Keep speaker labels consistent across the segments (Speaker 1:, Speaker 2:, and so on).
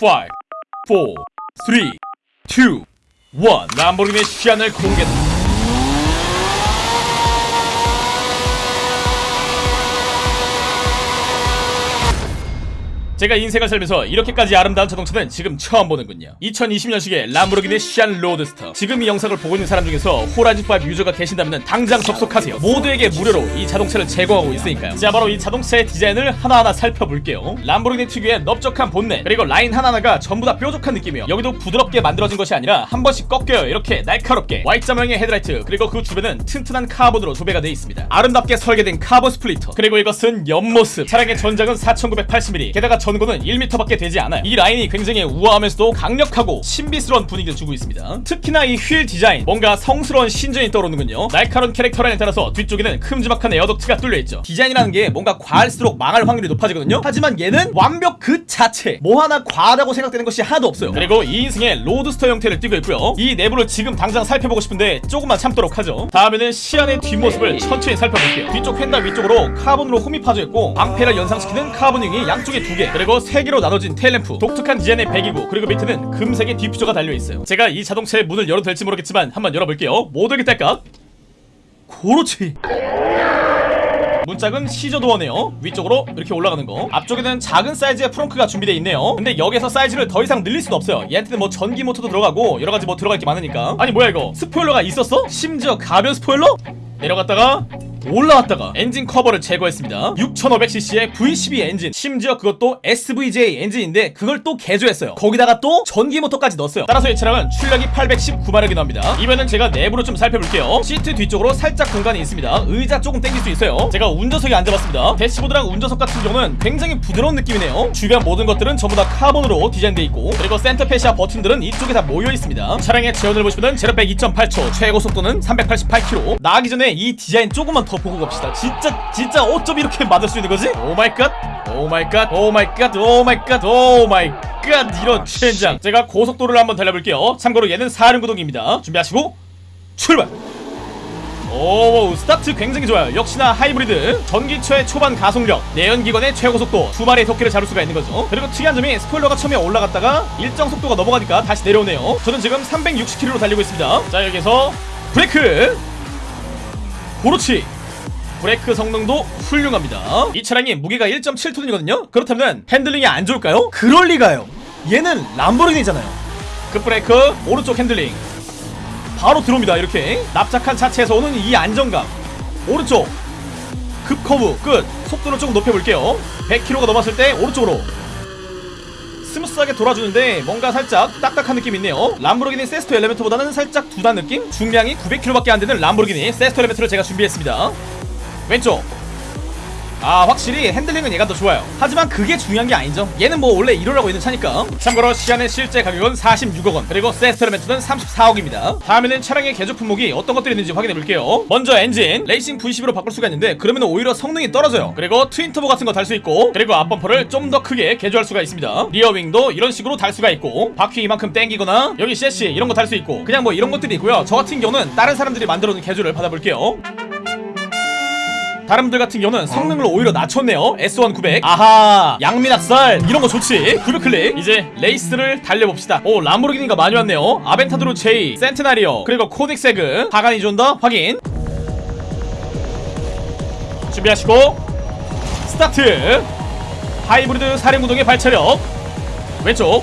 Speaker 1: 5 4 3 2 1 람보르기니 시안을 공개다 제가 인생을 살면서 이렇게까지 아름다운 자동차는 지금 처음 보는군요. 2020년식의 람보르기니 시안 로드스터. 지금 이 영상을 보고 있는 사람 중에서 호라이즌5 유저가 계신다면 당장 접속하세요. 모두에게 무료로 이 자동차를 제공하고 있으니까요. 자 바로 이 자동차의 디자인을 하나하나 살펴볼게요. 람보르기니 특유의 넓적한 본넷 그리고 라인 하나하나가 전부 다 뾰족한 느낌이요. 여기도 부드럽게 만들어진 것이 아니라 한 번씩 꺾여요. 이렇게 날카롭게. Y자모형의 헤드라이트 그리고 그 주변은 튼튼한 카본으로 도배가 되어 있습니다. 아름답게 설계된 카본 splitter 그리고 이것은 옆모습. 차량의 전장은 4980mm 게다가 전고는 1m밖에 되지 않아요. 이 라인이 굉장히 우아하면서도 강력하고 신비스러운 분위기를 주고 있습니다. 특히나 이 휠 디자인 뭔가 성스러운 신전이 떠오르는군요. 날카로운 캐릭터 라인에 따라서 뒤쪽에는 큼지막한 air duct가 뚫려있죠. 디자인이라는 게 뭔가 과할수록 망할 확률이 높아지거든요. 하지만 얘는 완벽 그 자체 뭐 하나 과하다고 생각되는 것이 하나도 없어요. 그리고 2인승의 로드스터 형태를 띠고 있고요. 이 내부를 지금 당장 살펴보고 싶은데 조금만 참도록 하죠. 다음에는 시안의 뒷모습을 천천히 살펴볼게요. 뒤쪽 휀다 위쪽으로 카본으로 홈이 파져 있고 방패를 연상시키는 카본 wing이 양쪽에 두개 그리고 세 개로 나눠진 테일램프. 독특한 디자인의 배기구 그리고 밑에는 금색의 디퓨저가 달려있어요. 제가 이 자동차의 문을 열어도 될지 모르겠지만 한번 열어볼게요. 모두에게 딸깍 그렇지 문짝은 scissor door네요. 위쪽으로 이렇게 올라가는 거. 앞쪽에는 작은 사이즈의 frunk가 준비되어 있네요. 근데 여기서 사이즈를 더 이상 늘릴 수는 없어요. 얘한테는 뭐 전기 모터도 들어가고 여러가지 뭐 들어갈 게 많으니까. 아니 뭐야 이거? 스포일러가 있었어? 심지어 가변 스포일러? 내려갔다가 올라왔다가. 엔진 커버를 제거했습니다. 6500cc의 V12 엔진. 심지어 그것도 SVJ 엔진인데 그걸 또 개조했어요. 거기다가 또 전기 모터까지 넣었어요. 따라서 이 차량은 출력이 819마력이 나옵니다. 이번엔 제가 내부로 좀 살펴볼게요. 시트 뒤쪽으로 살짝 공간이 있습니다. 의자 조금 당길 수 있어요. 제가 운전석에 앉아봤습니다. 대시보드랑 운전석 같은 경우는 굉장히 부드러운 느낌이네요. 주변 모든 것들은 전부 다 카본으로 디자인되어 있고 그리고 center fascia 버튼들은 이쪽에 다 모여 있습니다. 차량의 제원을 보시면 제로백 2.8초 최고 속도는 388km 나가기 전에 이 디자인 조금만 더 보고 갑시다. 진짜 진짜 어쩜 이렇게 만들 수 있는 거지? oh my god oh my god oh my god oh my god oh my god 이런 젠장. 제가 고속도로를 한번 달려볼게요. 참고로 얘는 사륜구동입니다. 준비하시고 출발! 오 스타트 굉장히 좋아요. 역시나 하이브리드. 전기차의 초반 가속력 내연기관의 최고속도 두 마리의 토끼를 잡을 수가 있는 거죠. 그리고 특이한 점이 스포일러가 처음에 올라갔다가 일정 속도가 넘어가니까 다시 내려오네요. 저는 지금 360km로 달리고 있습니다. 자 여기서 브레이크! 그렇지 브레이크 성능도 훌륭합니다. 이 차량이 무게가 1.7톤이거든요. 그렇다면 핸들링이 안 좋을까요? 그럴 리가요. 얘는 람보르기니잖아요. 급브레이크 오른쪽 핸들링. 바로 들어옵니다 이렇게. 납작한 차체에서 오는 이 안정감. 오른쪽. 급커브 끝. 속도를 조금 높여볼게요. 100km가 넘었을 때 오른쪽으로. 스무스하게 돌아주는데 뭔가 살짝 딱딱한 느낌이 있네요. 람보르기니 세스토 엘레멘토보다는 살짝 둔한 느낌? 중량이 900kg밖에 안 되는 람보르기니 세스토 엘레멘토를 제가 준비했습니다 왼쪽. 아 확실히 핸들링은 얘가 더 좋아요. 하지만 그게 중요한 게 아니죠. 얘는 뭐 원래 이러라고 있는 차니까. 참고로 시안의 실제 가격은 46억원. 그리고 세스토 엘레멘토는 34억입니다. 다음에는 차량의 개조 품목이 어떤 것들이 있는지 확인해 볼게요. 먼저 엔진 레이싱 V10으로 바꿀 수가 있는데 그러면 오히려 성능이 떨어져요. 그리고 twin turbo 같은 거 달 수 있고 그리고 앞범퍼를 좀 더 크게 개조할 수가 있습니다. rear wing도 이런 식으로 달 수가 있고 바퀴 이만큼 땡기거나 여기 섀시 이런 거 달 수 있고 그냥 뭐 이런 것들이 있고요. 저 같은 경우는 다른 사람들이 만들어 놓은 개조를 받아볼게요 분들 같은 경우는 성능을 오히려 낮췄네요. S1 900 아하. 양민학살 이런거 좋지. 900클릭. 이제 레이스를 달려봅시다. 오 람보르기니가 많이 왔네요. 아벤타도르 J 센테나리오 그리고 코닉세그. 파가니 존다 확인. 준비하시고. 스타트. 하이브리드 사륜구동의 발차력. 왼쪽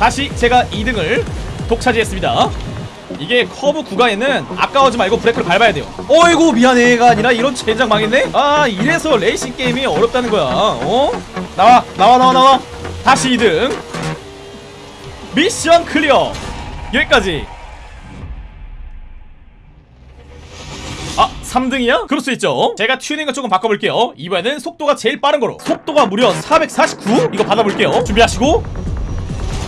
Speaker 1: 다시 제가 2등을 독차지했습니다. 이게 커브 구간에는 아까워하지 말고 브레이크를 밟아야 돼요. 어이구 미안해가 아니라 이런 젠장 망했네? 아 이래서 레이싱 게임이 어렵다는 거야. 어? 나와 나와 나와 나와. 다시 2등. mission clear. 여기까지. 아 3등이야? 그럴 수 있죠. 제가 튜닝을 조금 바꿔볼게요. 이번에는 속도가 제일 빠른 거로. 속도가 무려 449? 이거 받아볼게요. 준비하시고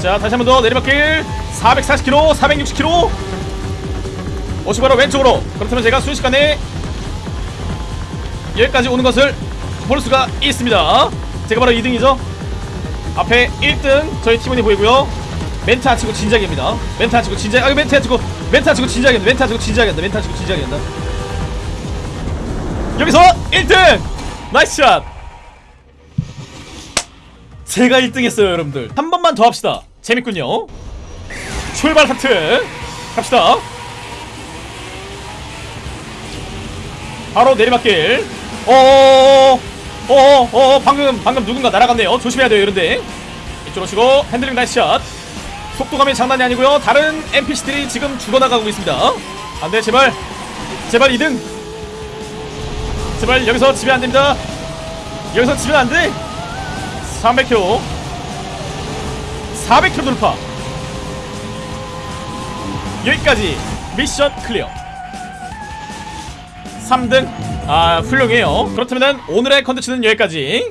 Speaker 1: 자 다시 한 번 더 내리막길. 440km 460km 오시 바로 왼쪽으로. 그렇다면 제가 순식간에 여기까지 오는 것을 볼 수가 있습니다. 제가 바로 2등이죠? 앞에 1등 저희 팀원이 보이고요. 멘트 안 치고 진작입니다. 멘트 안 치고 진작 아 멘트 안 치고 멘트 안 치고 진작이다. 멘트 안 치고 진작이다. 멘트 안 치고 진작이다. 여기서 1등! 나이스 샷! 제가 1등 했어요 여러분들. 한 번만 더 합시다 재밌군요. 출발 하트. 갑시다. 바로 내리막길. 어어 어어 어어 방금 방금 누군가 날아갔네요. 조심해야 돼요 이런데. 이쪽으로 치고 핸들링 nice shot. 속도감이 장난이 아니고요. 다른 NPC들이 지금 죽어나가고 있습니다. 안돼 제발. 제발 2등. 제발 여기서 지면 안됩니다. 여기서 지면 안돼. 300km 400km 돌파. 여기까지 미션 클리어. 3등 아 훌륭해요. 그렇다면 오늘의 컨텐츠는 여기까지